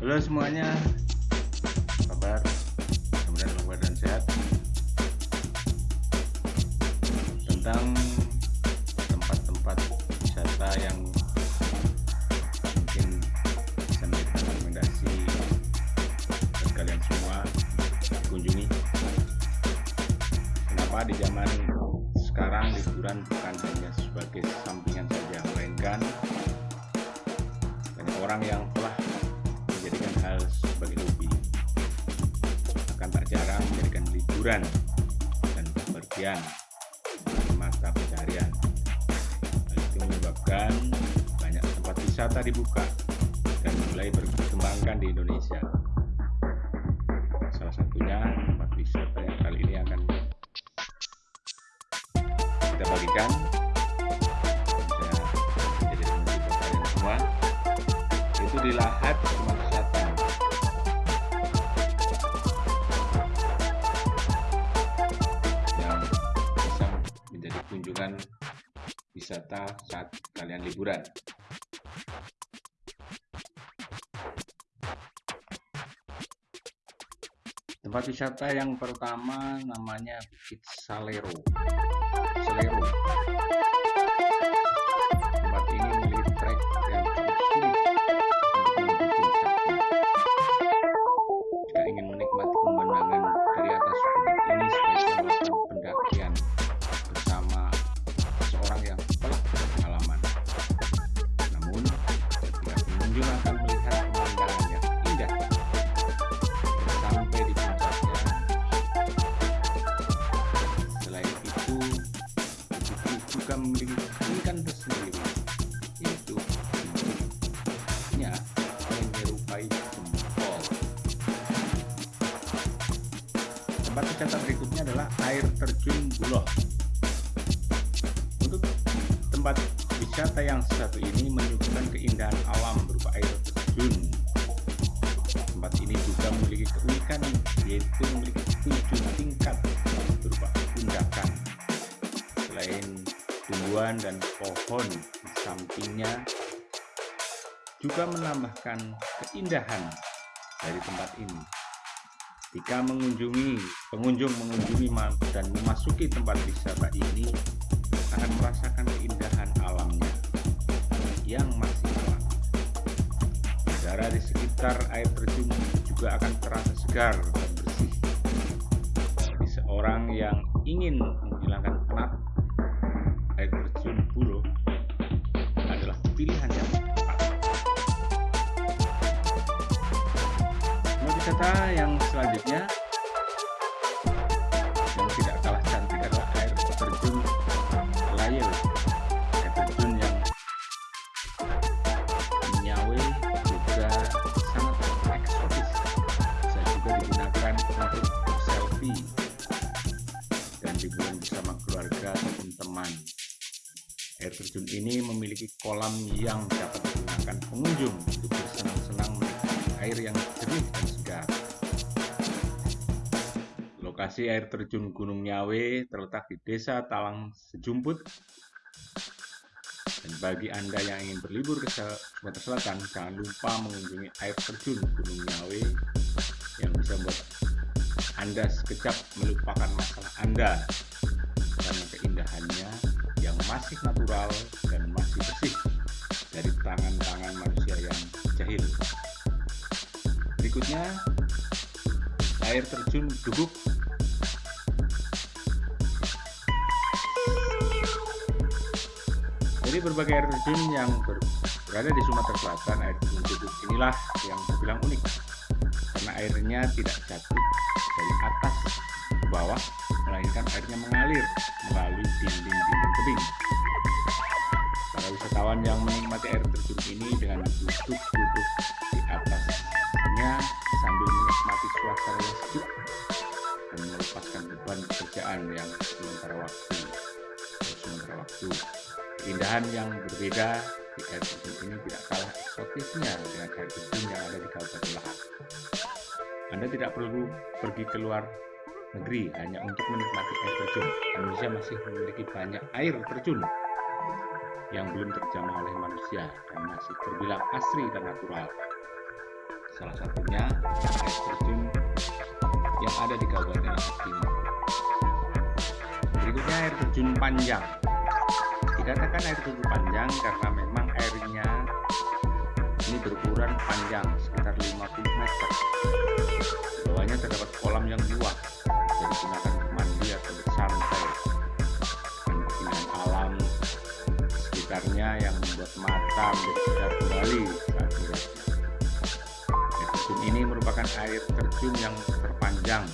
Halo semuanya, kabar? Semoga dalam keadaan sehat. Tentang tempat-tempat wisata yang mungkin bisa menjadi rekomendasi buat kalian semua kunjungi. Kenapa di zaman sekarang liburan bukan hanya sebagai sampingan saja, melainkan orang yang sebagai hobi. Akan tak jarang menjadikan liburan dan bepergian sebagai mata pencarian. Hal itu menyebabkan banyak tempat wisata dibuka dan mulai berkembangkan di Indonesia wisata saat kalian liburan. Tempat wisata yang pertama namanya Bukit Salero Salero Tempat wisata berikutnya adalah air terjun Buloh. Untuk tempat wisata yang satu ini menyuguhkan keindahan alam berupa air terjun. Tempat ini juga memiliki keunikan yaitu memiliki tujuh tingkat berupa pundakan. Selain tumbuhan dan pohon di sampingnya juga menambahkan keindahan dari tempat ini. Jika mengunjungi pengunjung mengunjungi dan memasuki tempat wisata ini akan merasakan keindahan alamnya yang masih alami. Udara di sekitar air terjun juga akan terasa segar dan bersih. Bagi seorang yang ingin menghilangkan Wisata yang selanjutnya yang tidak kalah cantik adalah air terjun Layel. Air terjun yang menyawe juga sangat eksotis. Bisa juga digunakan untuk selfie dan liburan bersama keluarga ataupun teman. Air terjun ini memiliki kolam yang dapat digunakan pengunjung untuk bersenang-senang menikmati air yang jernih dan segar. Lokasi air terjun Gunung Nyawe terletak di Desa Talang Sejumput. Dan bagi Anda yang ingin berlibur ke Sumatera Selatan, jangan lupa mengunjungi air terjun Gunung Nyawe yang bisa membuat Anda sekejap melupakan masalah Anda karena keindahannya yang masih natural dan masih bersih dari tangan-tangan manusia yang jahil. Berikutnya, air terjun Duguk. Jadi berbagai air terjun yang ber- berada di Sumatera Selatan, air terjun Duguk inilah yang terbilang unik karena airnya tidak jatuh dari atas ke bawah, melainkan airnya mengalir melalui dinding-dinding tebing. Para wisatawan yang menikmati air terjun ini dengan duduk-duduk di atasnya sambil menikmati suasana yang sejuk dan melepaskan beban pekerjaan yang sementara waktu. Sementara waktu. Keindahan yang berbeda di air terjun ini tidak kalah eksotisnya dengan air terjun yang ada di Kabupaten Lahat. Anda tidak perlu pergi keluar negeri hanya untuk menikmati air terjun. Indonesia masih memiliki banyak air terjun yang belum terjamah oleh manusia dan masih terbilang asri dan natural. salah satunya air terjun yang ada di Kabupaten Lahat Timur. Berikutnya air terjun panjang. Dikatakan air terjun panjang karena memang airnya ini berukuran panjang sekitar 50 meter. Bawahnya terdapat kolam yang luas, jadi digunakan mandi atau bersantai. Dan keindahan alam sekitarnya yang membuat mata menjadi kembali. Air terjun ini merupakan air terjun yang terpanjang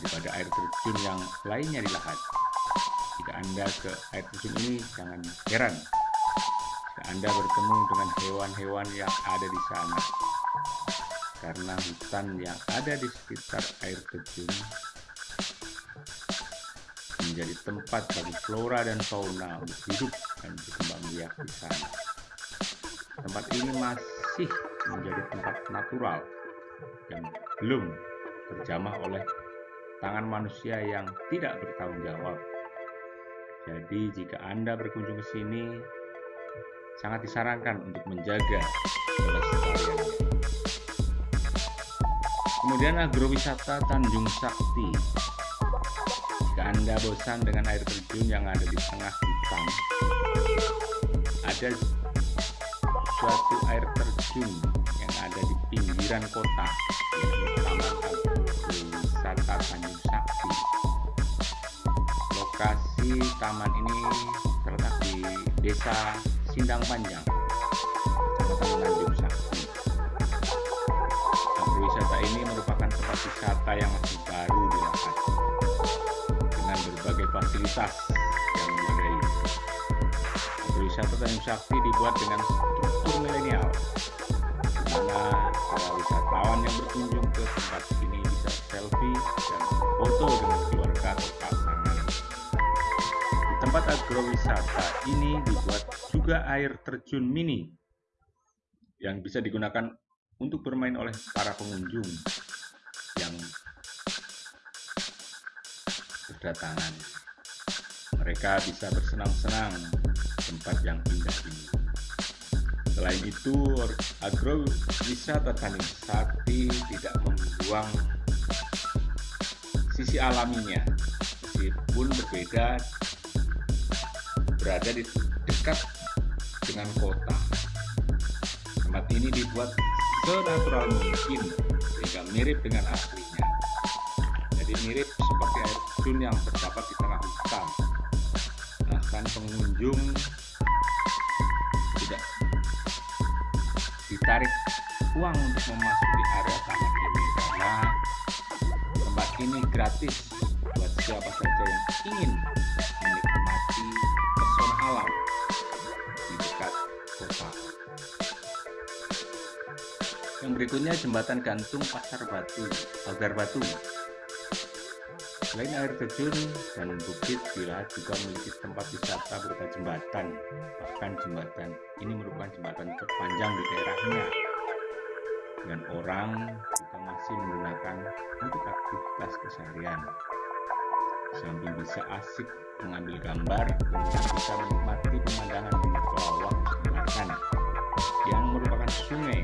daripada air terjun yang lainnya di Lahat. Anda ke air terjun ini, jangan heran Anda bertemu dengan hewan-hewan yang ada di sana. Karena hutan yang ada di sekitar air terjun menjadi tempat bagi flora dan fauna untuk hidup dan berkembang biak di sana. Tempat ini masih menjadi tempat natural yang belum terjamah oleh tangan manusia yang tidak bertanggung jawab. Jadi jika Anda berkunjung ke sini, sangat disarankan untuk menjaga kelestariannya. Kemudian agrowisata Tanjung Sakti. Jika Anda bosan dengan air terjun yang ada di tengah hutan, ada suatu air terjun yang ada di pinggiran kota, yaitu Taman Agrowisata Tanjung Sakti. Lokasi taman ini terletak di Desa Sindang Panjang, Kecamatan Tanjung Sakti. Agrowisata ini merupakan tempat wisata yang masih baru di Lahat dengan berbagai fasilitas yang memadai. Agrowisata Tanjung Sakti dibuat dengan struktur milenial, di mana para wisatawan yang berkunjung ke tempat ini bisa selfie dan foto dengan keluarga atau pasangan. Tempat agrowisata ini dibuat juga air terjun mini yang bisa digunakan untuk bermain oleh para pengunjung yang berdatangan. Mereka bisa bersenang-senang tempat yang indah ini. Selain itu, agrowisata Tanjung Sakti tidak membuang sisi alaminya, meskipun berbeda berada di dekat dengan kota. Tempat ini dibuat senatural mungkin sehingga mirip dengan aslinya. Jadi mirip seperti air terjun yang terdapat di tengah hutan. Bahkan pengunjung tidak ditarik uang untuk memasuki area taman ini karena tempat ini gratis buat siapa saja yang ingin pesona alam di dekat kota. Yang berikutnya jembatan gantung Pasar Batu, Pagar Batu. Selain air terjun dan bukit, Bila juga memiliki tempat wisata berupa jembatan. Bahkan jembatan ini merupakan jembatan terpanjang di daerahnya. Dan orang juga masih menggunakan untuk aktivitas keseharian. Bisa asik mengambil gambar, kemudian bisa menikmati pemandangan bawah jembatan yang merupakan sungai.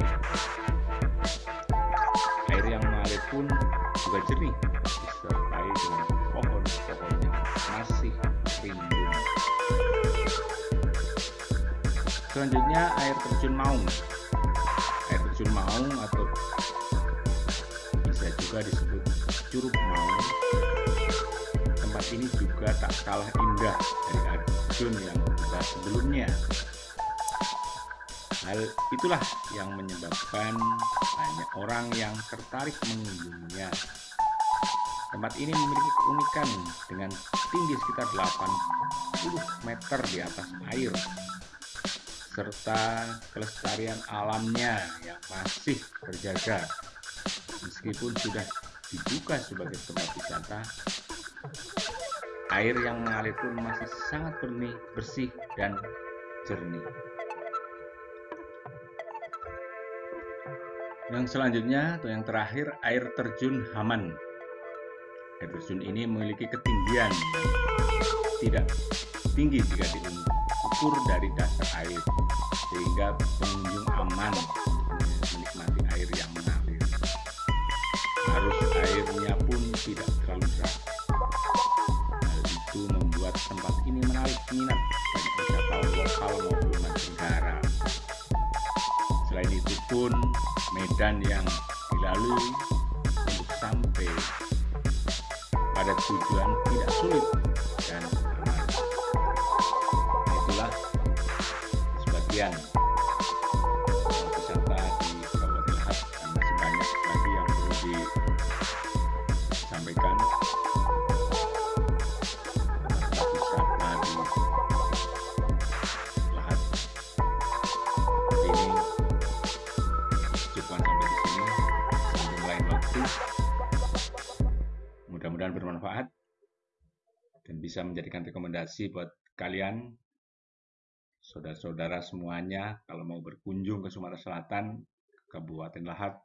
Air yang mengalir pun juga jernih disertai dengan pohon-pohon yang masih rimbun selanjutnya air terjun maung. Air terjun maung atau bisa juga disebut curug maung tempat ini juga tak kalah indah dari air terjun yang kita sebelumnya Hal itulah yang menyebabkan banyak orang yang tertarik mengunjunginya. Tempat ini memiliki keunikan dengan tinggi sekitar 80 meter di atas air serta kelestarian alamnya yang masih terjaga meskipun sudah dibuka sebagai tempat wisata air yang mengalir pun masih sangat bersih, bersih dan jernih Yang selanjutnya atau yang terakhir air terjun Haman. Air terjun ini memiliki ketinggian tidak tinggi jika diukur dari dasar air sehingga pengunjung aman Selain itu pun medan yang dilalui untuk sampai pada tujuan tidak sulit dan aman. Itulah sebagian waktu mudah-mudahan bermanfaat dan bisa menjadikan rekomendasi buat kalian saudara-saudara semuanya kalau mau berkunjung ke Sumatera Selatan Kabupaten Lahat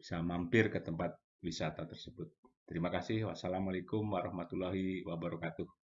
bisa mampir ke tempat wisata tersebut. Terima kasih. Wassalamualaikum warahmatullahi wabarakatuh